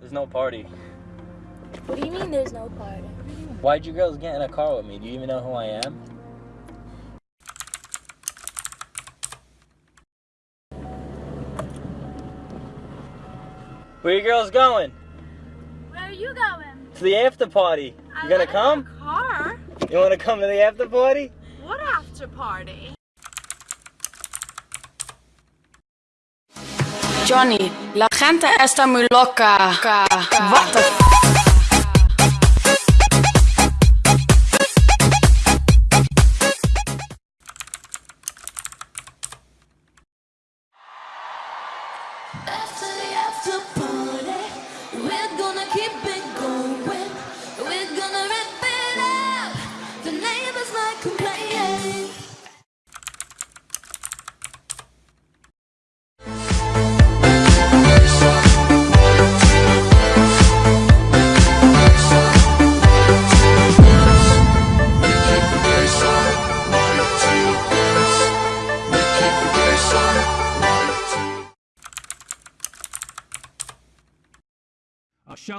There's no party. What do you mean there's no party? Why'd you girls get in a car with me? Do you even know who I am? Where you girls going? Where are you going? To the after party. You gonna come? Car? You wanna come to the after party? What after party? Johnny, la gente está muy loca. What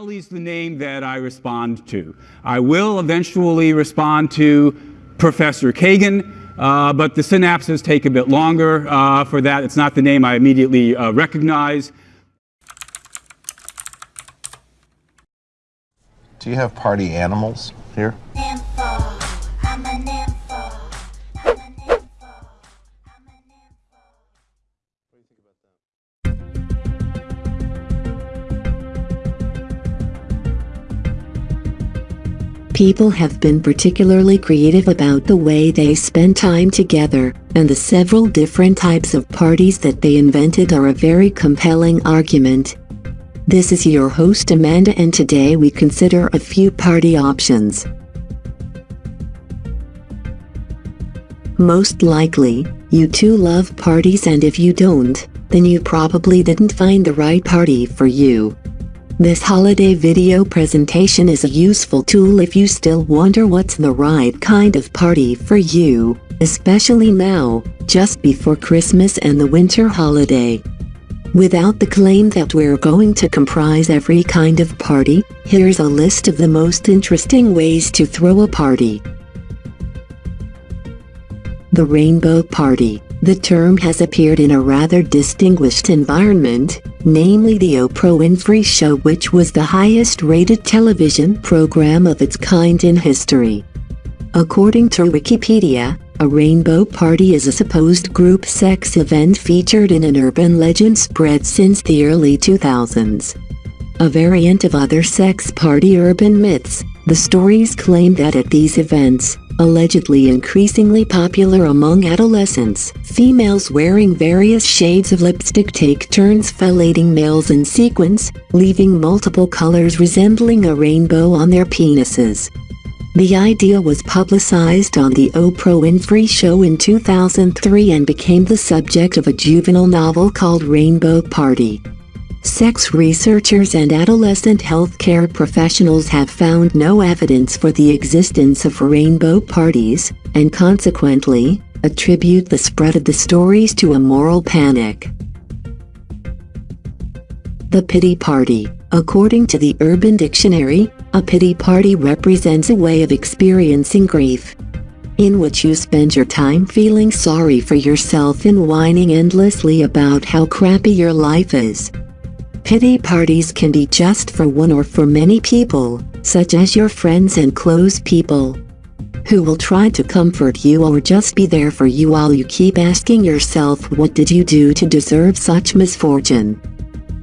Shelley's the name that I respond to. I will eventually respond to Professor Kagan, uh, but the synapses take a bit longer uh, for that. It's not the name I immediately uh, recognize. Do you have party animals here? People have been particularly creative about the way they spend time together, and the several different types of parties that they invented are a very compelling argument. This is your host Amanda and today we consider a few party options. Most likely, you too love parties and if you don't, then you probably didn't find the right party for you. This holiday video presentation is a useful tool if you still wonder what's the right kind of party for you, especially now, just before Christmas and the winter holiday. Without the claim that we're going to comprise every kind of party, here's a list of the most interesting ways to throw a party. The Rainbow Party. The term has appeared in a rather distinguished environment, namely the Oprah Winfrey Show which was the highest rated television program of its kind in history. According to Wikipedia, a rainbow party is a supposed group sex event featured in an urban legend spread since the early 2000s. A variant of other sex party urban myths, the stories claim that at these events, allegedly increasingly popular among adolescents, females wearing various shades of lipstick take turns fellating males in sequence, leaving multiple colors resembling a rainbow on their penises. The idea was publicized on the Oprah Winfrey Show in 2003 and became the subject of a juvenile novel called Rainbow Party. Sex researchers and adolescent healthcare professionals have found no evidence for the existence of rainbow parties, and consequently, attribute the spread of the stories to a moral panic. The Pity Party According to the Urban Dictionary, a pity party represents a way of experiencing grief in which you spend your time feeling sorry for yourself and whining endlessly about how crappy your life is. Pity parties can be just for one or for many people, such as your friends and close people, who will try to comfort you or just be there for you while you keep asking yourself what did you do to deserve such misfortune.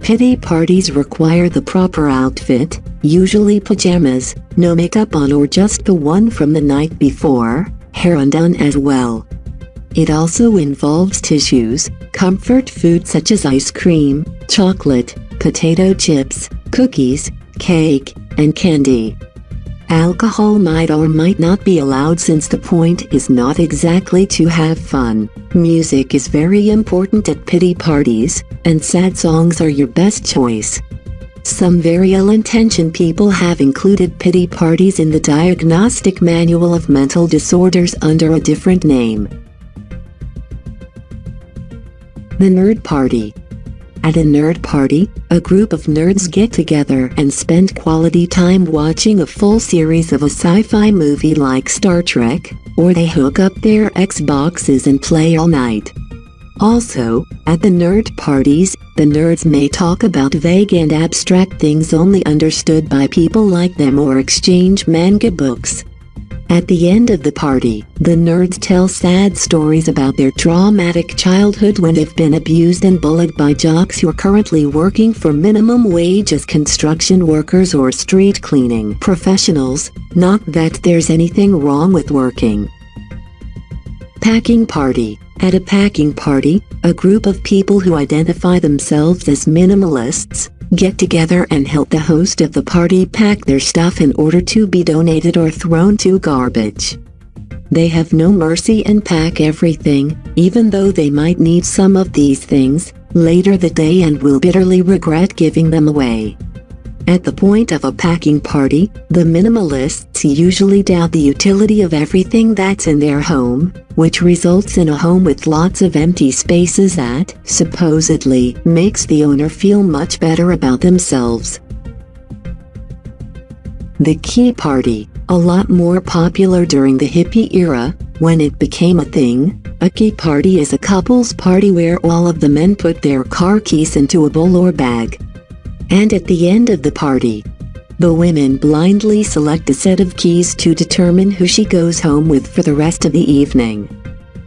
Pity parties require the proper outfit, usually pajamas, no makeup on or just the one from the night before, hair undone as well. It also involves tissues, comfort food such as ice cream, chocolate, potato chips, cookies, cake, and candy. Alcohol might or might not be allowed since the point is not exactly to have fun. Music is very important at pity parties, and sad songs are your best choice. Some very ill-intentioned people have included pity parties in the Diagnostic Manual of Mental Disorders under a different name. The Nerd Party At a nerd party, a group of nerds get together and spend quality time watching a full series of a sci-fi movie like Star Trek, or they hook up their Xboxes and play all night. Also, at the nerd parties, the nerds may talk about vague and abstract things only understood by people like them or exchange manga books. At the end of the party, the nerds tell sad stories about their traumatic childhood when they've been abused and bullied by jocks who are currently working for minimum wage as construction workers or street cleaning professionals, not that there's anything wrong with working. Packing Party At a packing party, a group of people who identify themselves as minimalists get together and help the host of the party pack their stuff in order to be donated or thrown to garbage. They have no mercy and pack everything, even though they might need some of these things later the day and will bitterly regret giving them away. At the point of a packing party, the minimalists usually doubt the utility of everything that's in their home, which results in a home with lots of empty spaces that, supposedly, makes the owner feel much better about themselves. The Key Party, a lot more popular during the hippie era, when it became a thing, a key party is a couple's party where all of the men put their car keys into a bowl or bag. And at the end of the party, the women blindly select a set of keys to determine who she goes home with for the rest of the evening.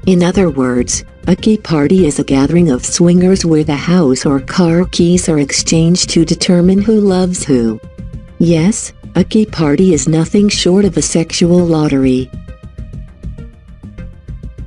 In other words, a key party is a gathering of swingers where the house or car keys are exchanged to determine who loves who. Yes, a key party is nothing short of a sexual lottery.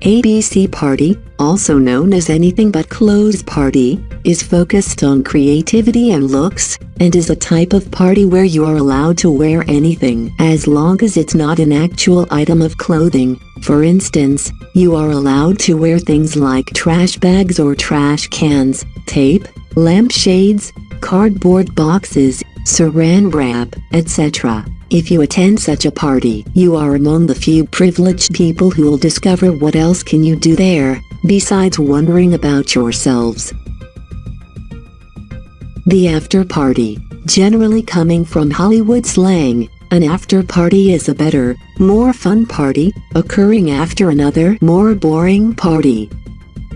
ABC Party, also known as Anything But Clothes Party, is focused on creativity and looks, and is a type of party where you are allowed to wear anything as long as it's not an actual item of clothing. For instance, you are allowed to wear things like trash bags or trash cans, tape, lampshades, cardboard boxes, saran wrap, etc. If you attend such a party, you are among the few privileged people who will discover what else can you do there, besides wondering about yourselves. The after party, generally coming from Hollywood slang, an after party is a better, more fun party, occurring after another more boring party.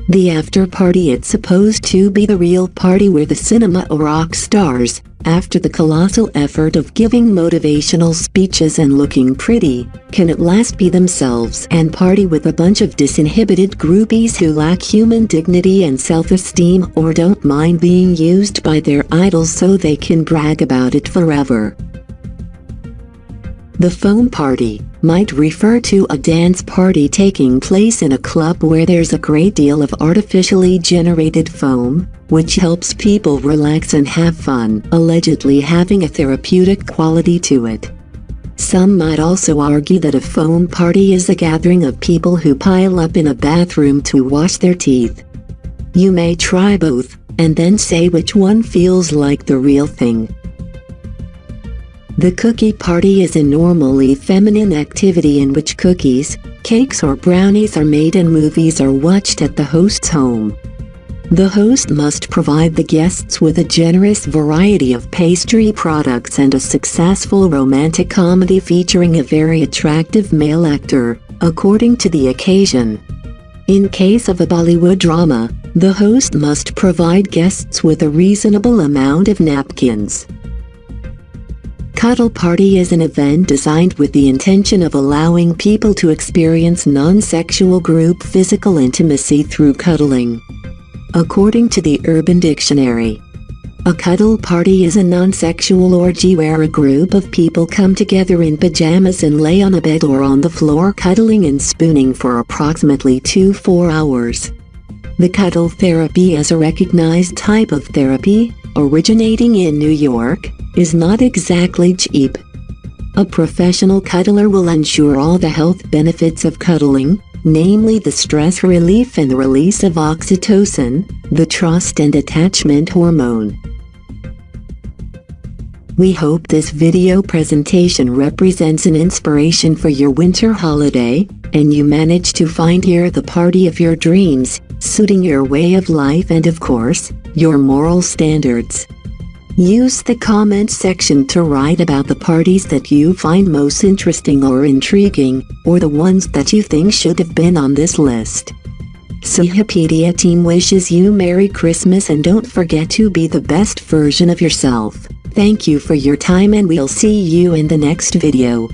The after party it's supposed to be the real party where the cinema or rock stars, after the colossal effort of giving motivational speeches and looking pretty, can at last be themselves and party with a bunch of disinhibited groupies who lack human dignity and self-esteem or don't mind being used by their idols so they can brag about it forever. The foam party might refer to a dance party taking place in a club where there's a great deal of artificially generated foam, which helps people relax and have fun, allegedly having a therapeutic quality to it. Some might also argue that a foam party is a gathering of people who pile up in a bathroom to wash their teeth. You may try both, and then say which one feels like the real thing. The cookie party is a normally feminine activity in which cookies, cakes or brownies are made and movies are watched at the host's home. The host must provide the guests with a generous variety of pastry products and a successful romantic comedy featuring a very attractive male actor, according to the occasion. In case of a Bollywood drama, the host must provide guests with a reasonable amount of napkins. Cuddle Party is an event designed with the intention of allowing people to experience non-sexual group physical intimacy through cuddling. According to the Urban Dictionary, a cuddle party is a non-sexual orgy where a group of people come together in pajamas and lay on a bed or on the floor cuddling and spooning for approximately 2-4 hours. The cuddle therapy is a recognized type of therapy, originating in New York, is not exactly cheap. A professional cuddler will ensure all the health benefits of cuddling, namely the stress relief and the release of oxytocin, the trust and attachment hormone. We hope this video presentation represents an inspiration for your winter holiday, and you manage to find here the party of your dreams, suiting your way of life and of course, your moral standards. Use the comment section to write about the parties that you find most interesting or intriguing, or the ones that you think should have been on this list. Cihapedia team wishes you Merry Christmas and don't forget to be the best version of yourself. Thank you for your time and we'll see you in the next video.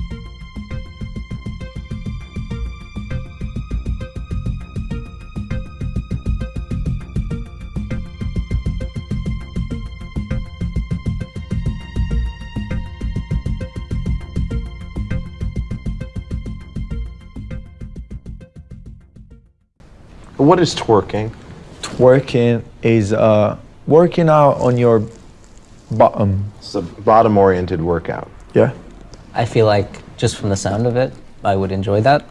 What is twerking? Twerking is uh, working out on your bottom. It's a bottom oriented workout. Yeah. I feel like just from the sound of it, I would enjoy that.